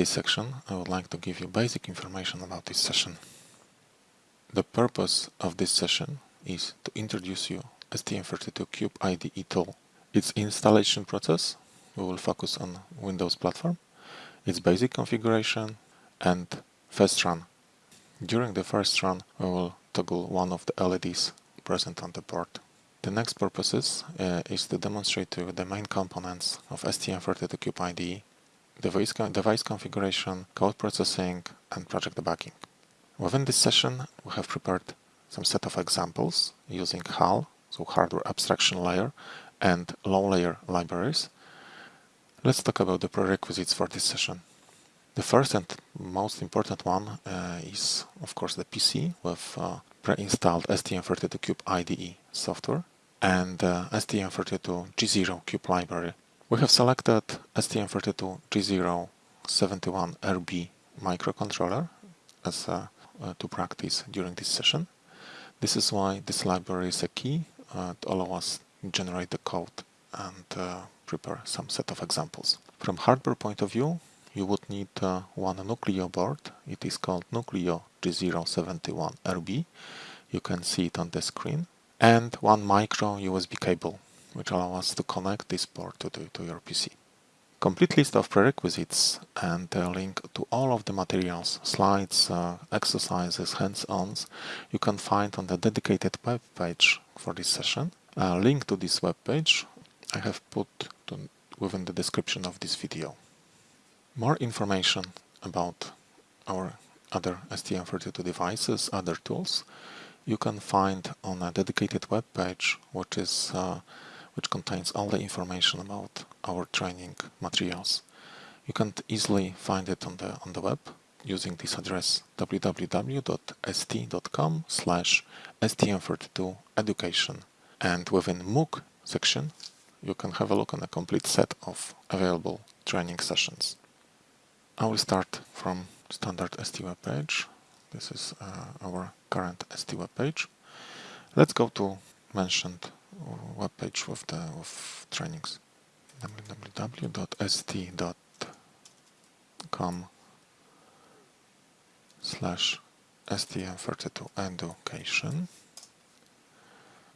this section, I would like to give you basic information about this session. The purpose of this session is to introduce you STM32Cube IDE tool. Its installation process, we will focus on Windows platform, its basic configuration and first run. During the first run, we will toggle one of the LEDs present on the board. The next purposes uh, is to demonstrate to you the main components of STM32Cube IDE, device, device configuration, code processing, and project debugging. Within this session, we have prepared some set of examples using HAL, so hardware abstraction layer, and low layer libraries. Let's talk about the prerequisites for this session. The first and most important one uh, is, of course, the PC with uh, pre-installed STM32Cube IDE software and uh, STM32G0 Cube library. We have selected STM32G071RB microcontroller as uh, uh, to practice during this session. This is why this library is a key uh, to allow us generate the code and uh, prepare some set of examples. From hardware point of view, you would need uh, one Nucleo board. It is called Nucleo G071RB. You can see it on the screen. And one micro USB cable, which allow us to connect this board to, the, to your PC. Complete list of prerequisites and a link to all of the materials, slides, uh, exercises, hands-ons you can find on the dedicated web page for this session. A link to this web page I have put to, within the description of this video. More information about our other STM32 devices, other tools, you can find on a dedicated web page which is uh, which contains all the information about our training materials. You can easily find it on the on the web using this address www.st.com slash stm32 education and within MOOC section you can have a look on a complete set of available training sessions. I will start from standard ST web page. This is uh, our current ST web page. Let's go to mentioned web page with the with trainings. www.st.com slash stm32 education.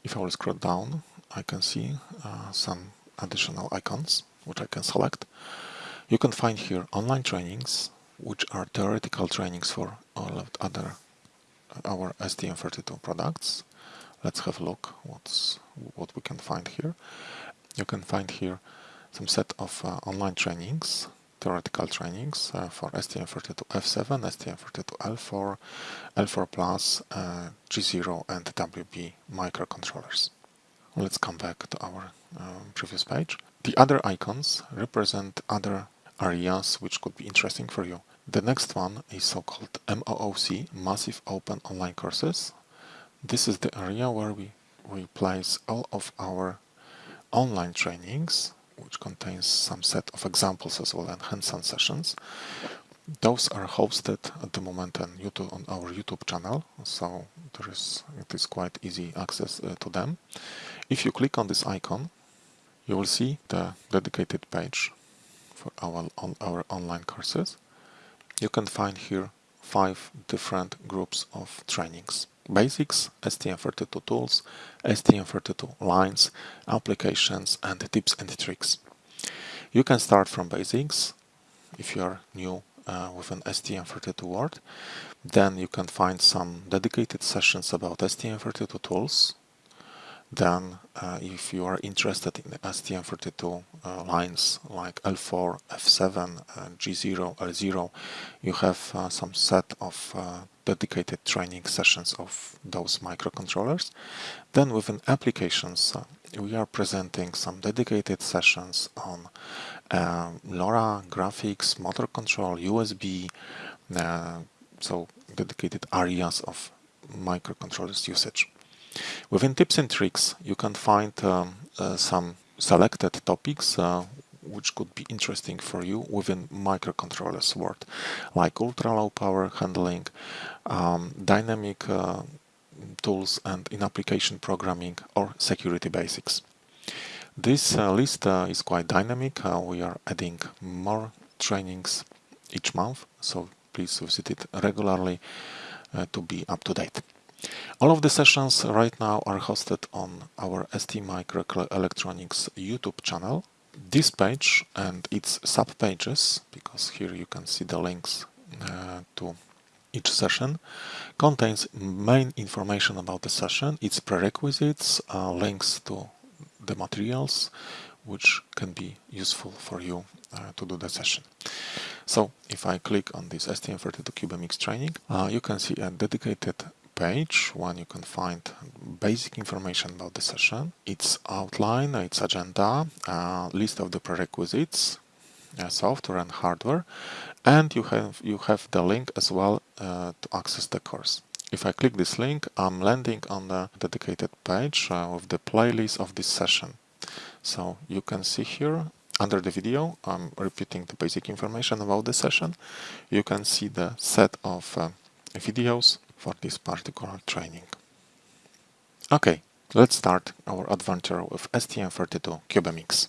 If I will scroll down I can see uh, some additional icons which I can select. You can find here online trainings, which are theoretical trainings for all of other our STM32 products. Let's have a look what's what we can find here. You can find here some set of uh, online trainings, theoretical trainings uh, for STM32F7, STM32L4, L4 Plus, uh, G0 and WB microcontrollers. Let's come back to our um, previous page. The other icons represent other areas which could be interesting for you. The next one is so-called MOOC, Massive Open Online Courses. This is the area where we, we place all of our online trainings, which contains some set of examples as well and hands-on sessions. Those are hosted at the moment on YouTube on our YouTube channel, so there is it is quite easy access uh, to them. If you click on this icon, you will see the dedicated page for our, on our online courses. You can find here five different groups of trainings. Basics, STM32 tools, STM32 lines, applications and tips and tricks. You can start from basics if you are new uh, with an STM32 world. Then you can find some dedicated sessions about STM32 tools then uh, if you are interested in STM32 uh, lines like L4, F7, uh, G0, L0, you have uh, some set of uh, dedicated training sessions of those microcontrollers. Then within applications, uh, we are presenting some dedicated sessions on LoRa, graphics, motor control, USB, so dedicated areas of microcontrollers usage. Within tips and tricks, you can find um, uh, some selected topics uh, which could be interesting for you within microcontrollers world, like ultra low power handling, um, dynamic uh, tools and in application programming or security basics. This uh, list uh, is quite dynamic. Uh, we are adding more trainings each month, so please visit it regularly uh, to be up to date. All of the sessions right now are hosted on our ST Microelectronics YouTube channel. This page and its sub-pages, because here you can see the links uh, to each session, contains main information about the session, its prerequisites, uh, links to the materials, which can be useful for you uh, to do the session. So if I click on this STM32CubeMX training, uh, you can see a dedicated page when you can find basic information about the session, its outline, its agenda, uh, list of the prerequisites, uh, software and hardware, and you have you have the link as well uh, to access the course. If I click this link, I'm landing on the dedicated page uh, with the playlist of this session. So you can see here under the video, I'm repeating the basic information about the session. You can see the set of uh, videos for this particular training. Okay, let's start our adventure with STM32 CubeMX.